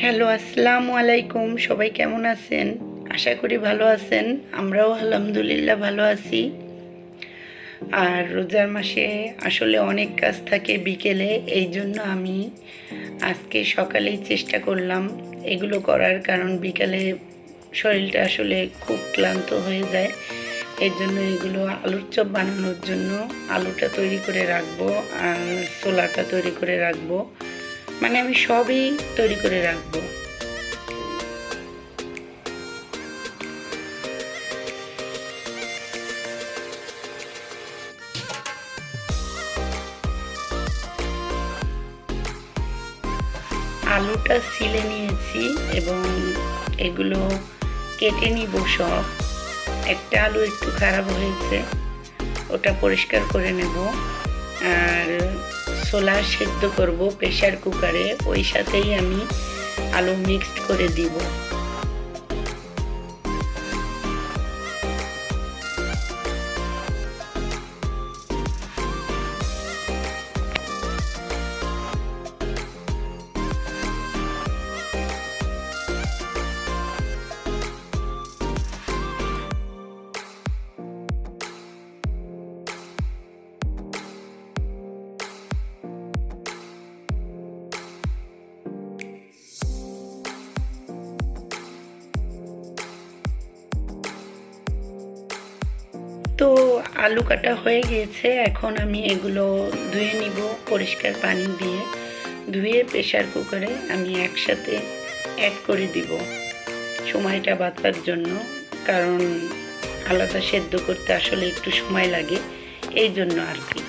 Hello আসসালামু আলাইকুম। সবাই কেমন আছেন? আশা করি ভালো আছেন। আমরাও আলহামদুলিল্লাহ ভালো আছি। আর রোজার মাসে আসলে অনেক কাজ থাকে বিকেলে, এই জন্য আমি আজকে সকালেই চেষ্টা করলাম এগুলো করার, কারণ বিকালে শরীরটা আসলে খুব ক্লান্ত হয়ে যায়। এর জন্য এগুলো আলুর চপ বানানোর জন্য আলুটা তৈরি করে রাখব আর ছোলাটা তৈরি করে রাখব। মানে আমি সবই তৈরি করে রাখব। আলুটা সিলে নিয়েছি এবং এগুলো কেটে নিব সব। একটা আলু একটু খারাপ হয়েছে, ওটা পরিষ্কার করে নেব। আর ছোলা সেদ্ধ করব প্রেশার কুকারে ওই সাথেই আমি আলু মিক্সড করে দিব। তো আলু কাটা হয়ে গিয়েছে, এখন আমি এগুলো ধুয়ে নিব পরিষ্কার পানি দিয়ে। ধুয়ে প্রেশার কুকারে আমি একসাথে অ্যাড করে দিব সময়টা বাঁচার জন্য, কারণ আলাদা সেদ্ধ করতে আসলে একটু সময় লাগে, এই জন্য আর কি।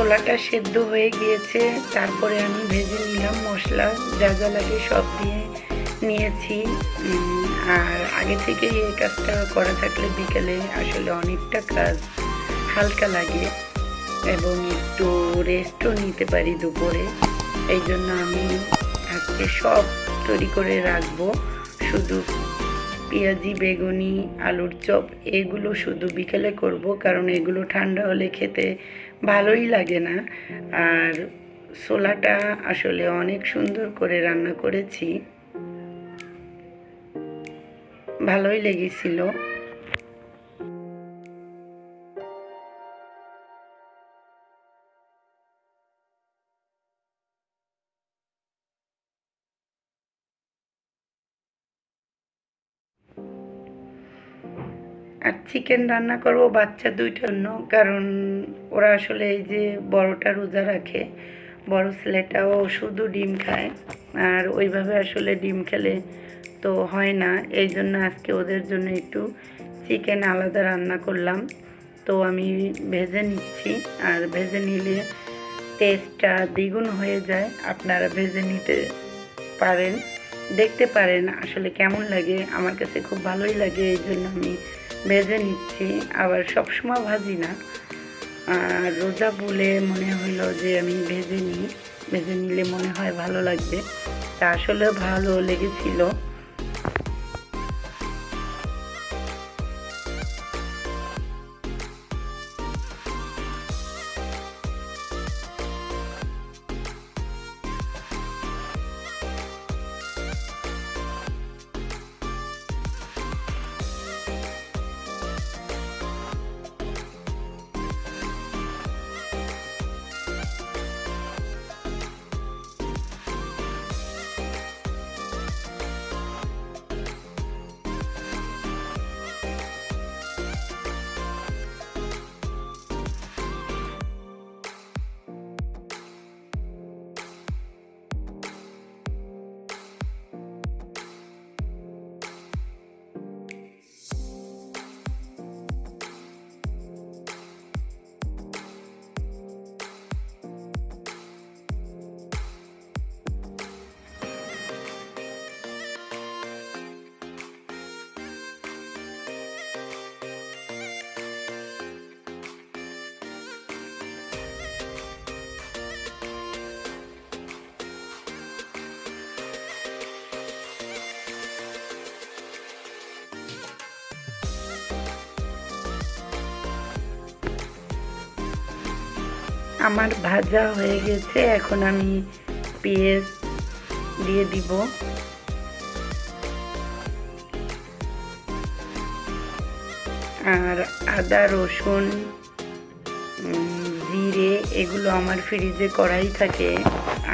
ছোলাটা সেদ্ধ হয়ে গিয়েছে। তারপরে আমি ভেজে নিলাম মশলা, যা যা লাগে সব দিয়ে নিয়েছি। আর আগে থেকে এই কাজটা করা থাকলে বিকেলে আসলে অনেকটা কাজ হালকা লাগে এবং একটু রেস্টও নিতে পারি দুপুরে। এই জন্য আমি আজকে সব তৈরি করে রাখব। শুধু পেঁয়াজি, বেগুনি, আলুর চপ, এগুলো শুধু বিকেলে করব, কারণ এগুলো ঠান্ডা হলে খেতে ভালোই লাগে না। আর ছোলাটা আসলে অনেক সুন্দর করে রান্না করেছি। ভালোই লেগেছিল। চিকেন রান্না করব, বাচ্চা দুইটার জন্য। কারণ ওরা আসলে এই যে বড়টা রোজা রাখে, বড় ছেলেটাও শুধু ডিম খায়। আর ওইভাবে আসলে ডিম খেলে তো হয় না। এই জন্য আজকে ওদের জন্য একটু চিকেন আলাদা রান্না করলাম। তো আমি ভেজে নিচ্ছি। আর ভেজে নিলে টেস্টটা দ্বিগুণ হয়ে যায়। আপনারা ভেজে নিতে পারেন। দেখতে পারেন আসলে কেমন লাগে। আমার কাছে খুব ভালোই লাগে। এই জন্য আমি ভেজে নিচ্ছি, আবার সবসময় ভাজি না। আর রোজা বলে মনে হলো যে আমি ভেজে নিই, ভেজে নিলে মনে হয় ভালো লাগবে। তা আসলে ভালো লেগেছিল। আমার ভাজা হয়ে গেছে, এখন আমি পেঁয়াজ দিয়ে দিব। আর আদা, রসুন জিরে, এগুলো আমার ফ্রিজে করাই থাকে।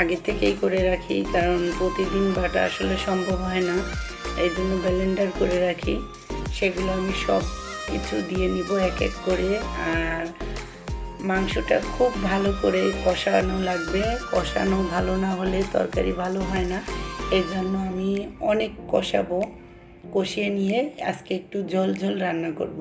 আগে থেকেই করে রাখি, কারণ প্রতিদিন বাটা আসলে সম্ভব হয় না। এই জন্য ব্লেন্ডার করে রাখি। সেগুলো আমি সব কিছু দিয়ে নিব এক এক করে। আর মাংসটা খুব ভালো করে কষানো লাগবে। কষানো ভালো না হলে তরকারি ভালো হয় না। এর জন্য আমি অনেক কষাবো। কষিয়ে নিয়ে আজকে একটু জল ঝোল রান্না করব।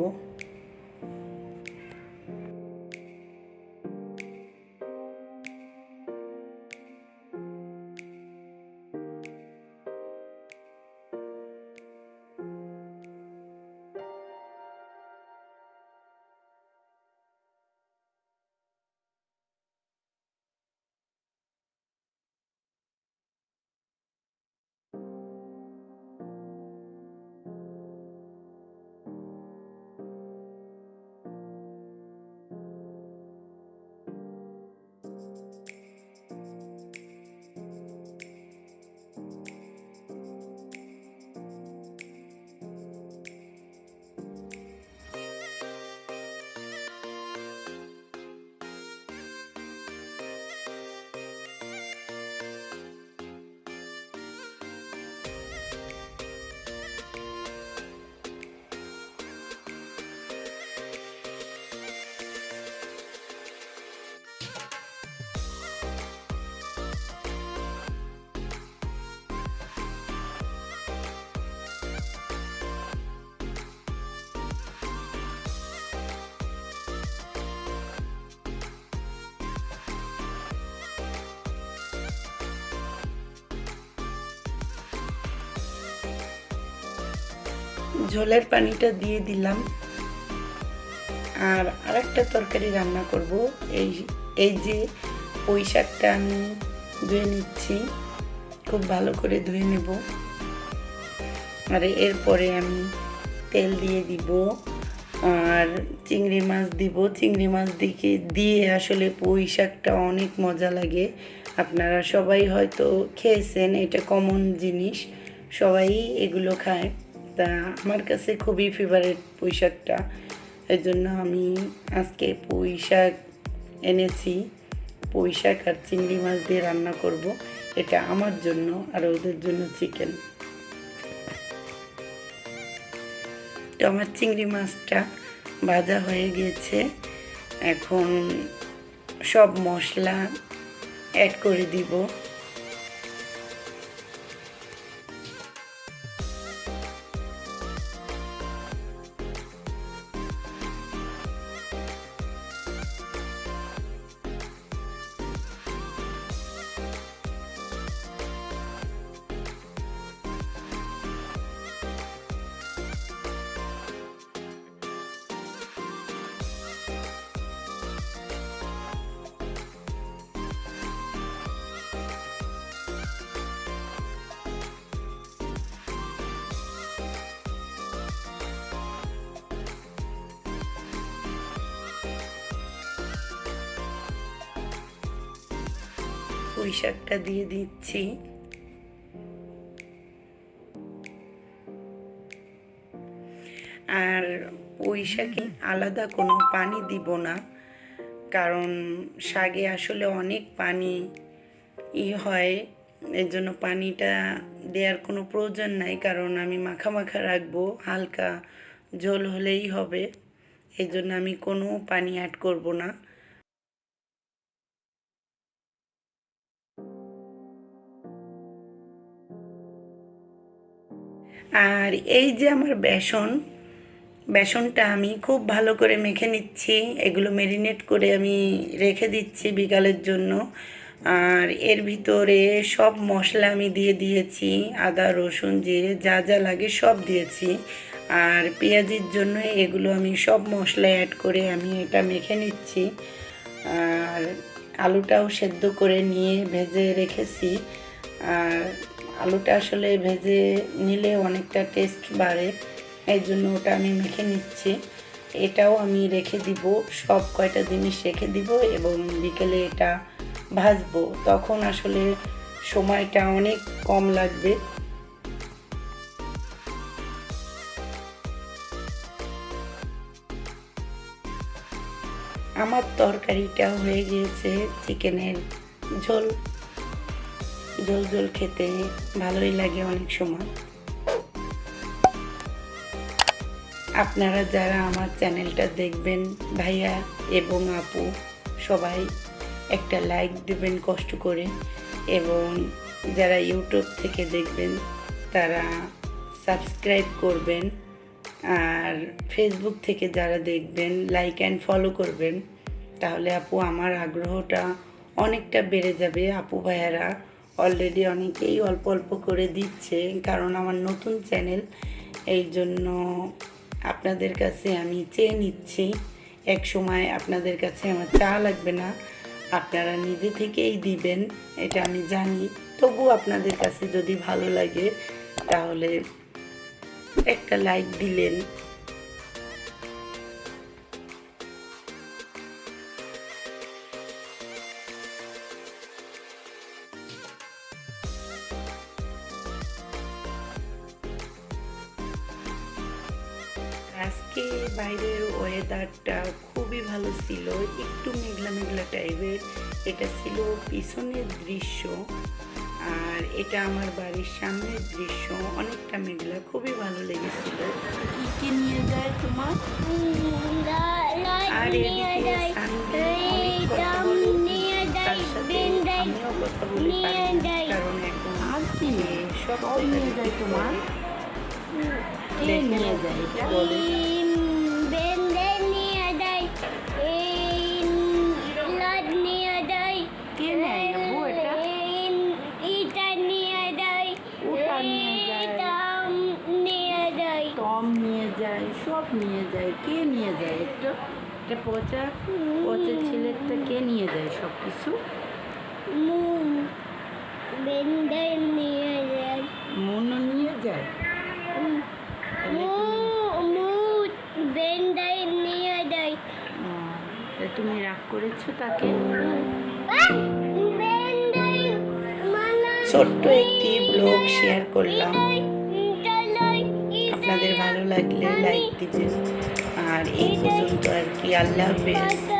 ঝোলের পানিটা দিয়ে দিলাম। আর আরেকটা তরকারি রান্না করব। এই এই যে পুঁই শাকটা আমি ধুয়ে নিচ্ছি, খুব ভালো করে ধুয়ে নেব। আর এরপরে আমি তেল দিয়ে দিব। আর চিংড়ি মাছ দিব। চিংড়ি মাছ দিকে, দিয়ে আসলে পুঁই শাকটা অনেক মজা লাগে। আপনারা সবাই হয়তো খেয়েছেন, এটা কমন জিনিস। সবাই এগুলো খায়। তা আমার কাছে খুবই ফেভারিট পুঁই এই জন্য আমি আজকে পুঁই এনেছি। পুঁই আর চিংড়ি মাছ দিয়ে রান্না করব। এটা আমার জন্য আর ওদের জন্য চিকেন তো আমার চিংড়ি মাছটা ভাজা হয়ে গিয়েছে। এখন সব মশলা অ্যাড করে দিব। পুঁই শাকটা দিয়ে দিচ্ছি। আর পুঁই শাকে আলাদা কোনো পানি দিব না, কারণ শাকে আসলে অনেক পানি ই হয় এর জন্য পানিটা দেওয়ার কোনো প্রয়োজন নাই, কারণ আমি মাখা মাখা রাখব, হালকা ঝোল হলেই হবে এই জন্য আমি কোনো পানি অ্যাড করব না। আর এই যে আমার বেসন, বেসনটা আমি খুব ভালো করে মেখে নিচ্ছি। এগুলো মেরিনেট করে আমি রেখে দিচ্ছি বিকালের জন্য। আর এর ভিতরে সব মশলা আমি দিয়ে দিয়েছি, আদা, রসুন, জিরে, যা যা লাগে সব দিয়েছি। আর পেঁয়াজির জন্য এগুলো আমি সব মশলা অ্যাড করে আমি এটা মেখে নিচ্ছি। আর আলুটাও সেদ্ধ করে নিয়ে ভেজে রেখেছি। আর আলুটা আসলে ভেজে নিলে অনেকটা টেস্ট বাড়ে, এই জন্য ওটা আমি মেখে নিচ্ছি। এটাও আমি রেখে দিব, সব কয়টা জিনিস রেখে দিব এবং বিকেলে এটা ভাজবো। তখন আসলে সময়টা অনেক কম লাগবে। আমার তরকারিটা হয়ে গিয়েছে চিকেনের ঝোল। ঝোল ঝোল খেতে ভালোই লাগে অনেক সময়। আপনারা যারা আমার চ্যানেলটা দেখবেন, ভাইয়া এবং আপু, সবাই একটা লাইক দেবেন কষ্ট করে। এবং যারা ইউটিউব থেকে দেখবেন, তারা সাবস্ক্রাইব করবেন। আর ফেসবুক থেকে যারা দেখবেন লাইক অ্যান্ড ফলো করবেন। তাহলে আপু, আমার আগ্রহটা অনেকটা বেড়ে যাবে, আপু ভাইয়ারা। অলরেডি অনেকেই অল্প অল্প করে দিচ্ছে, কারণ আমার নতুন চ্যানেল এই জন্য আপনাদের কাছে আমি চেয়ে নিচ্ছি। এক সময় আপনাদের কাছে আমার চা লাগবে না, আপনারা নিজে থেকেই দিবেন, এটা আমি জানি। তবু আপনাদের কাছে যদি ভালো লাগে, তাহলে একটা লাইক দিলেন। ওয়েদারটা খুবই ভালো ছিল একটু মেঘলা মেঘলা টাইপের এটা ছিল পিছনের দৃশ্য আর এটা আমার বাড়ির সামনের দৃশ্য অনেকটা মেঘলা খুবই ভালো লেগেছিল। কি নিয়ে যায় তোমার? আর এদিকে আমিও কথা বলি কারণ এখন সব নিয়ে যায় তোমার? নিয়ে যায় এটা বলে। একটা পচা পচা ছেলেটা কে নিয়ে যায় সব কিছু মনও নিয়ে যায়। ও, তা তুমি রাগ করেছ তাকে? ছোট্ট একটি ব্লগ শেয়ার করলাম। আপনাদের ভালো লাগলে লাইক দিবেন আর এই পর্যন্ত আর কি আল্লাহ হাফেজ